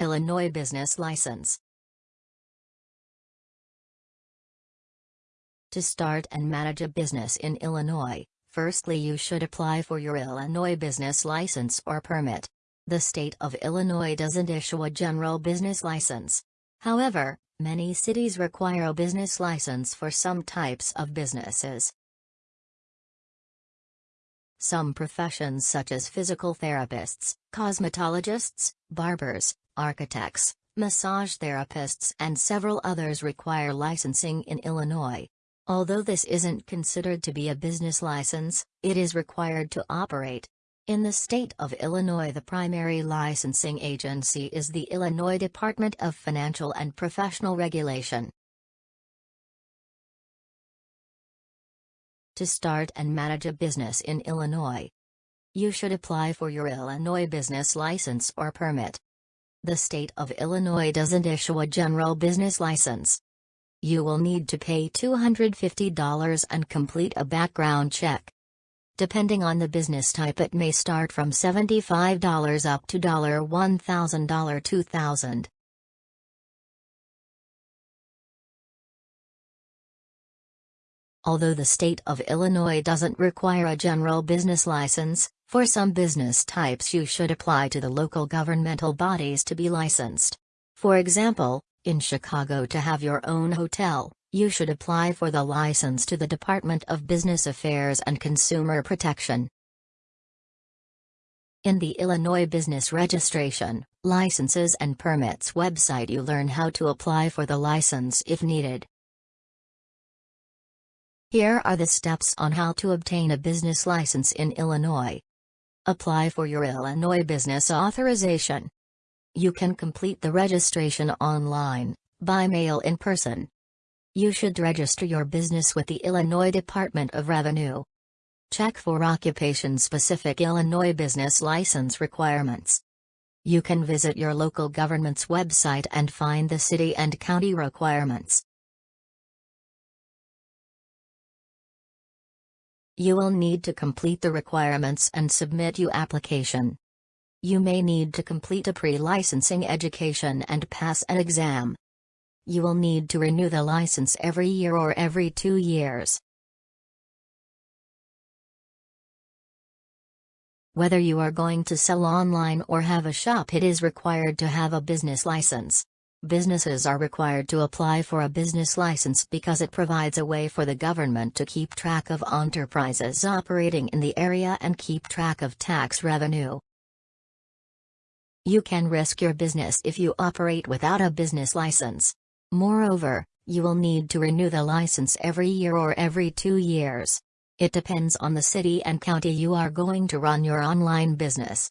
Illinois business license. To start and manage a business in Illinois, firstly you should apply for your Illinois business license or permit. The state of Illinois doesn't issue a general business license. However, many cities require a business license for some types of businesses. Some professions such as physical therapists, cosmetologists, barbers, architects, massage therapists and several others require licensing in Illinois. Although this isn't considered to be a business license, it is required to operate. In the state of Illinois the primary licensing agency is the Illinois Department of Financial and Professional Regulation. To start and manage a business in Illinois, you should apply for your Illinois business license or permit. The state of Illinois doesn't issue a general business license. You will need to pay $250 and complete a background check. Depending on the business type it may start from $75 up to $1,000 $2,000. Although the state of Illinois doesn't require a general business license, for some business types you should apply to the local governmental bodies to be licensed. For example, in Chicago to have your own hotel, you should apply for the license to the Department of Business Affairs and Consumer Protection. In the Illinois Business Registration, Licenses and Permits website you learn how to apply for the license if needed. Here are the steps on how to obtain a business license in Illinois. Apply for your Illinois Business Authorization. You can complete the registration online, by mail in person, you should register your business with the Illinois Department of Revenue. Check for occupation-specific Illinois business license requirements. You can visit your local government's website and find the city and county requirements. You will need to complete the requirements and submit your application. You may need to complete a pre-licensing education and pass an exam. You will need to renew the license every year or every two years. Whether you are going to sell online or have a shop it is required to have a business license. Businesses are required to apply for a business license because it provides a way for the government to keep track of enterprises operating in the area and keep track of tax revenue. You can risk your business if you operate without a business license. Moreover, you will need to renew the license every year or every two years. It depends on the city and county you are going to run your online business.